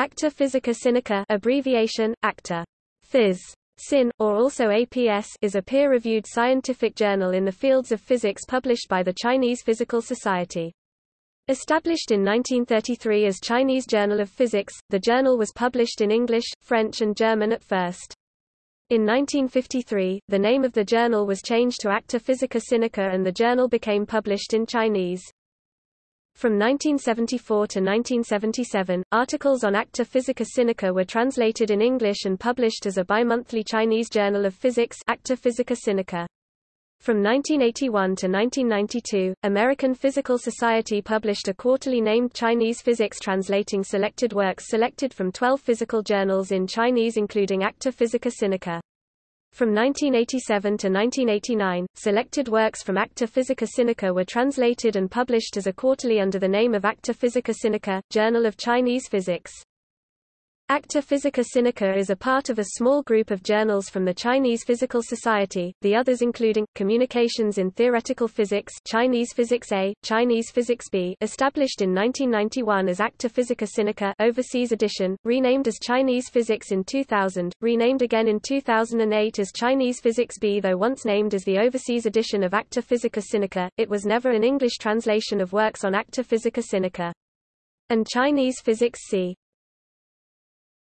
Acta Physica Sinica abbreviation, Acta. Phys. Sin, or also APS is a peer-reviewed scientific journal in the fields of physics published by the Chinese Physical Society. Established in 1933 as Chinese Journal of Physics, the journal was published in English, French and German at first. In 1953, the name of the journal was changed to Acta Physica Sinica and the journal became published in Chinese. From 1974 to 1977, articles on Acta Physica Sinica were translated in English and published as a bimonthly Chinese Journal of Physics Acta Physica Sinica. From 1981 to 1992, American Physical Society published a quarterly named Chinese Physics translating selected works selected from 12 physical journals in Chinese including Acta Physica Sinica. From 1987 to 1989, selected works from Acta Physica Sinica were translated and published as a quarterly under the name of Acta Physica Sinica, Journal of Chinese Physics. Acta Physica Sinica is a part of a small group of journals from the Chinese Physical Society, the others including, Communications in Theoretical Physics Chinese Physics A, Chinese Physics B established in 1991 as Acta Physica Sinica Overseas Edition, renamed as Chinese Physics in 2000, renamed again in 2008 as Chinese Physics B though once named as the Overseas Edition of Acta Physica Sinica, it was never an English translation of works on Acta Physica Sinica. And Chinese Physics C.